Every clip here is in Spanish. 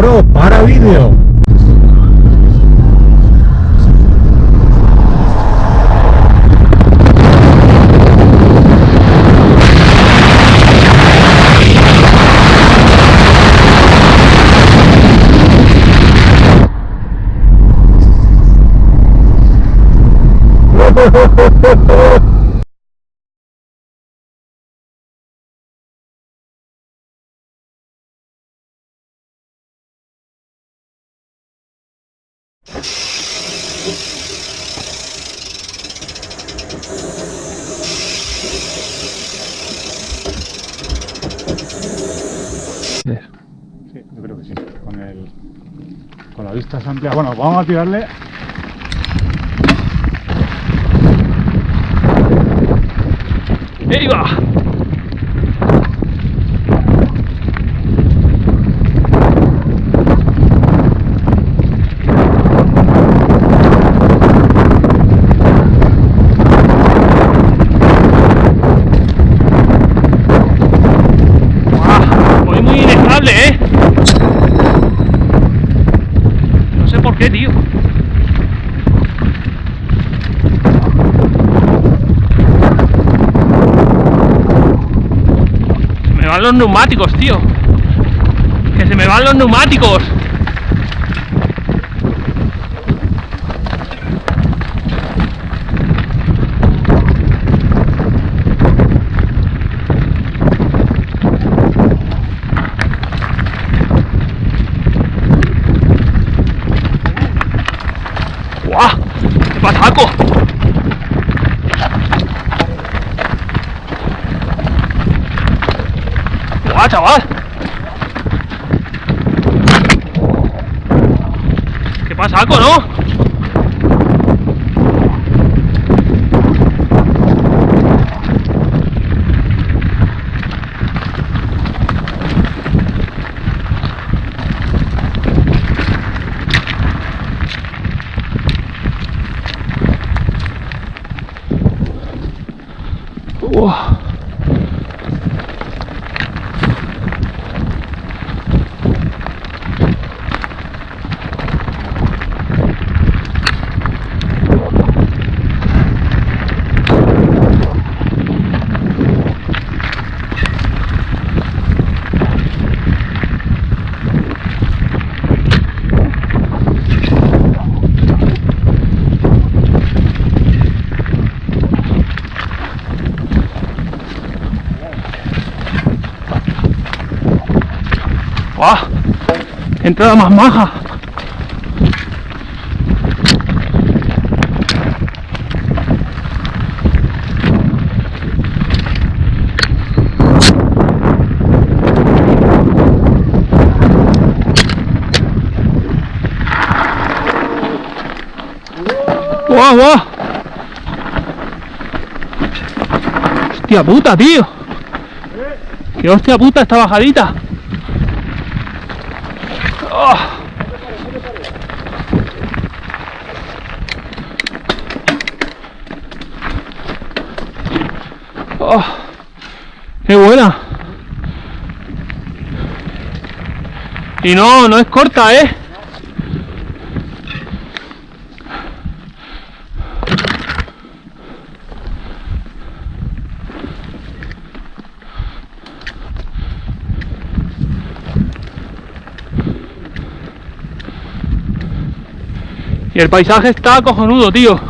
Pro para vídeo. Sí, yo creo que sí. Con, el, con la vista amplia. Bueno, vamos a tirarle. ¡Ahí va! ¡Guau! Voy muy inestable, ¿eh? No sé por qué, tío. Se me van los neumáticos, tío. Que se me van los neumáticos. ¡Guau! ¡Qué pataco! ¡Guau, chaval! ¡Qué pasaco, ¿no? Uah. ¡Guau! ¡Qué entrada más maja! ¡Guau, guau! ¡Hostia puta, tío! ¡Qué hostia puta esta bajadita! ¡Oh! ¡Oh! ¡Qué buena! Y no, no es corta, ¿eh? El paisaje está cojonudo, tío.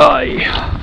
Ay.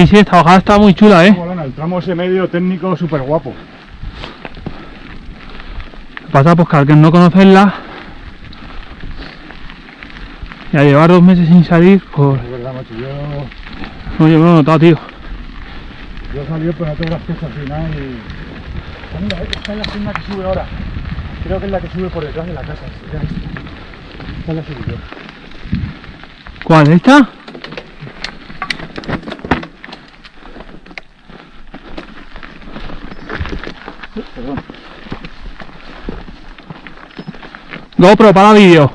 Sí, sí, esta bajada está muy chula, ¿eh? Molona, el tramo ese medio técnico súper guapo. Pasa pues que al que no conocerla y a llevar dos meses sin salir, pues Es verdad, macho, yo, no yo me lo he notado, tío. yo salí pero no tengo las piezas al final y... Ah, mira, esta es la senda que sube ahora. Creo que es la que sube por detrás de la casa. Esta. Es la subí yo. ¿Cuál? ¿Esta? GoPro para vídeo.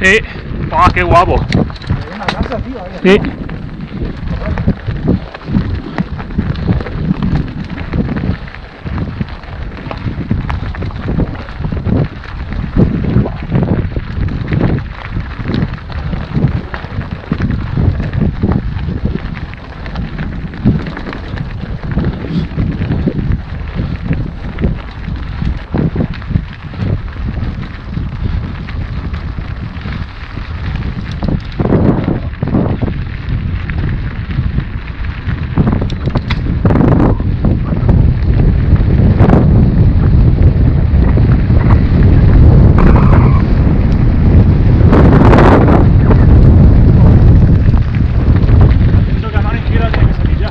Sí. ¡Ah, qué guapo! Sí. Siento que a mano izquierda tiene que salir ya.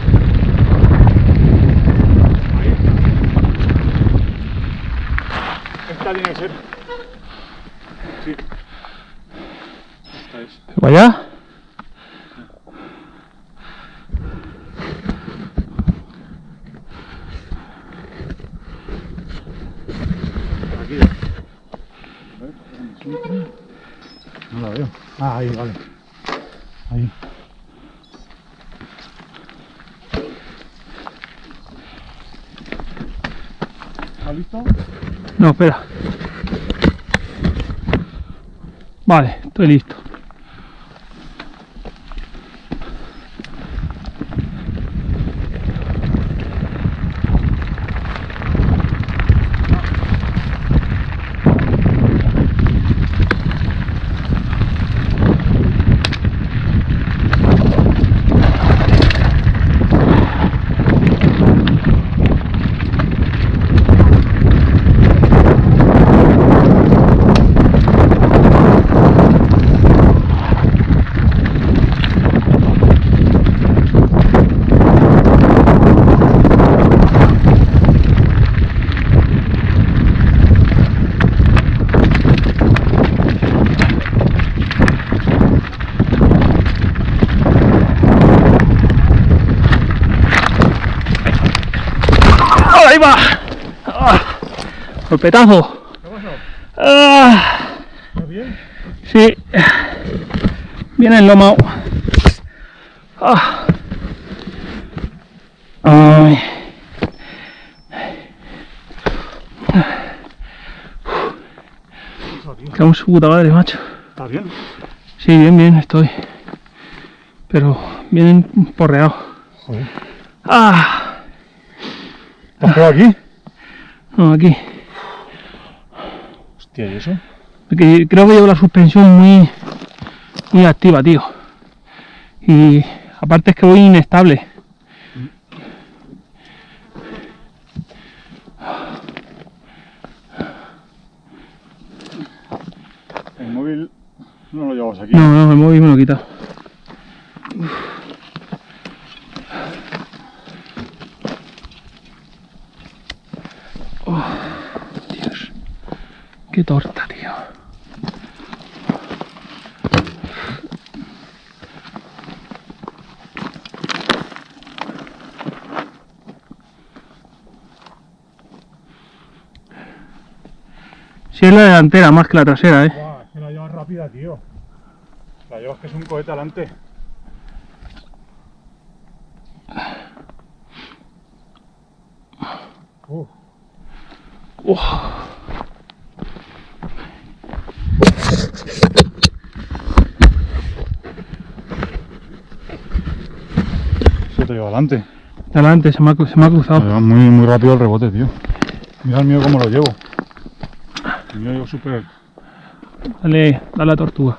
Ahí. Esta tiene que ser. Sí. Esta es. ¿Vaya? No la veo. Ah, ahí, vale. Ahí. ¿Estás listo? No, espera. Vale, estoy listo. ¡Ahí va! ¡Ah! ¡Golpetazo! ¿Qué pasó? ¡Ah! ¿Estás bien? Sí. Viene el lomo. Ah. Ay. Cago en su puta madre, macho. ¿Estás bien? Sí, bien, bien, estoy. Pero vienen porreado. Joder. Ah. ¿Te has quedado aquí? No, aquí. Hostia, ¿y eso? Porque creo que llevo la suspensión muy, muy activa, tío. Y aparte es que voy inestable. El móvil no lo llevamos aquí. No, no, el móvil me lo he quitado. Oh, Dios. Qué torta, tío. Si sí es la delantera más que la trasera, eh. Wow, es que la llevas rápida, tío. La llevas que es un cohete adelante. Se te lleva adelante. Delante, se me ha, cru- se me ha cruzado. Me va muy, muy rápido el rebote, tío. Mira el mío cómo lo llevo. El mío llevo súper... Dale, dale a la tortuga.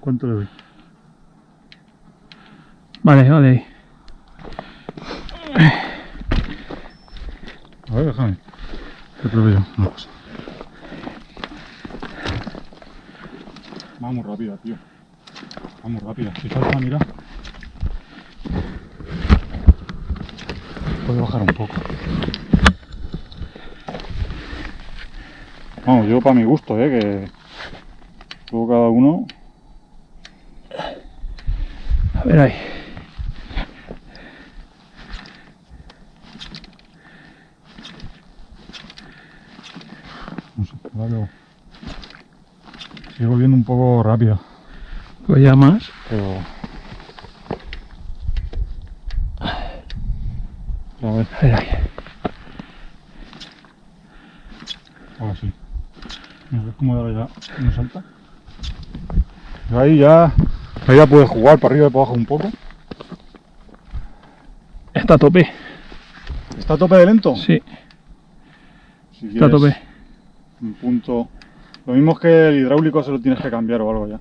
¿Cuánto le doy? Vale, vale. A ver, déjame. Que pruebe yo una cosa. Va muy rápida, tío. Va muy rápida. Si salta, mira. Puede bajar un poco. Vamos, yo para mi gusto, eh, que luego cada uno. A ver ahí. Veo. Sigo viendo un poco rápida, Pues ya más. pero. A ver, A ver ahí. ahora sí. Mira, ¿ves cómo ahora ya no salta? Ahí ya. Ahí ya puedes jugar para arriba y para abajo un poco. Está a tope. ¿Está a tope de lento? Sí, Si está a tope. Un punto. Lo mismo es que el hidráulico se lo tienes que cambiar o algo ya.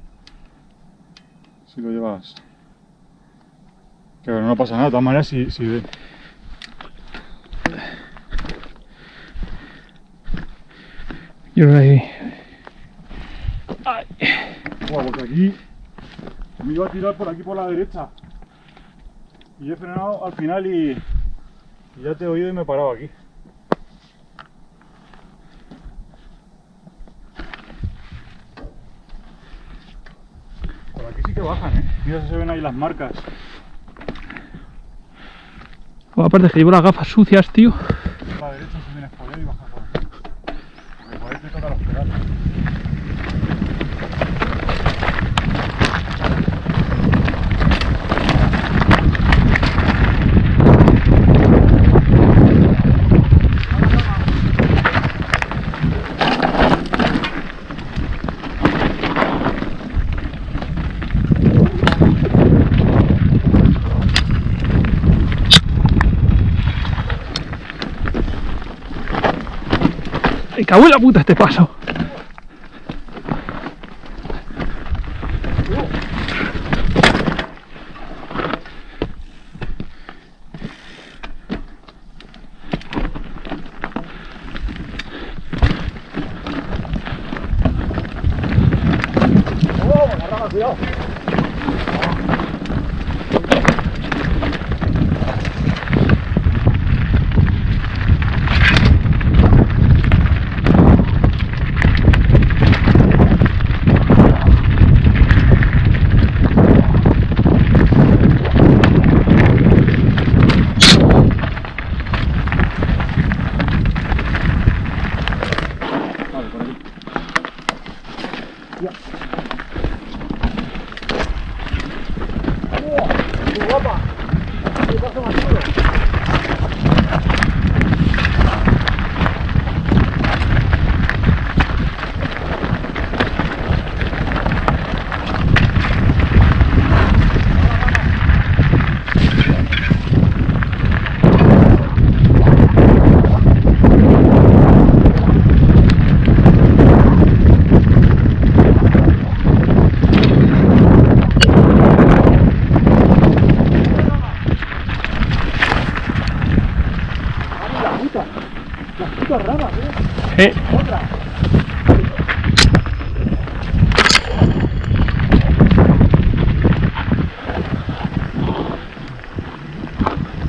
Si lo llevas. Que no pasa nada, de todas maneras, si, si de- Yo creo que ahí. Buah, porque aquí me iba a tirar por aquí por la derecha. Y he frenado al final y, y ya te he oído y me he parado aquí. Por aquí sí que bajan, ¿eh? Mira si se ven ahí las marcas. Aparte que llevo las gafas sucias, tío. Por la derecha se viene a joder y baja por aquí. Porque por ahí te toca los pedales. Me cago en la puta este paso.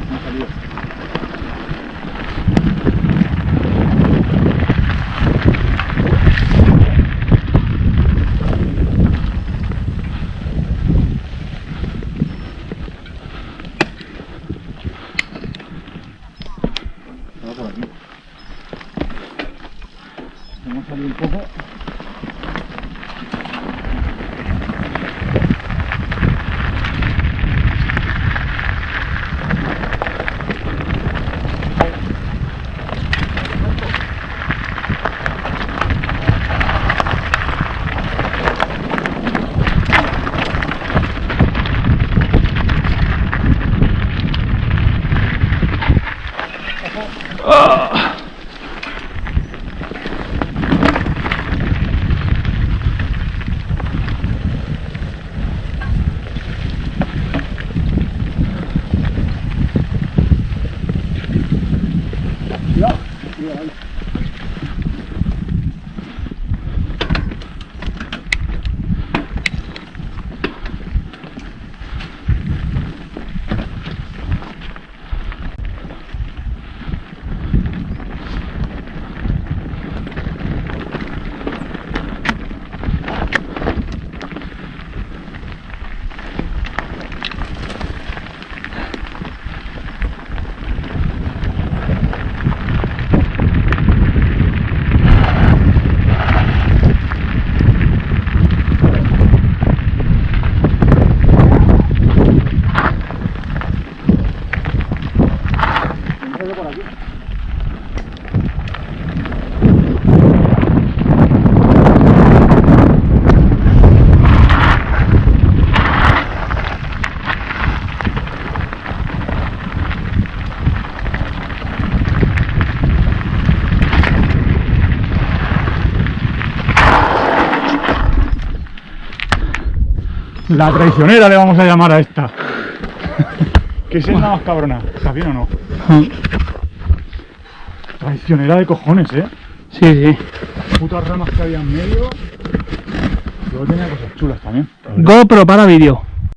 Maka. La traicionera le vamos a llamar a esta. ¿Qué es la más cabrona? ¿Estás bien o no? Traicionera de cojones, eh. Sí, sí. Putas ramas que había en medio. Luego tenía cosas chulas también. GoPro para vídeo.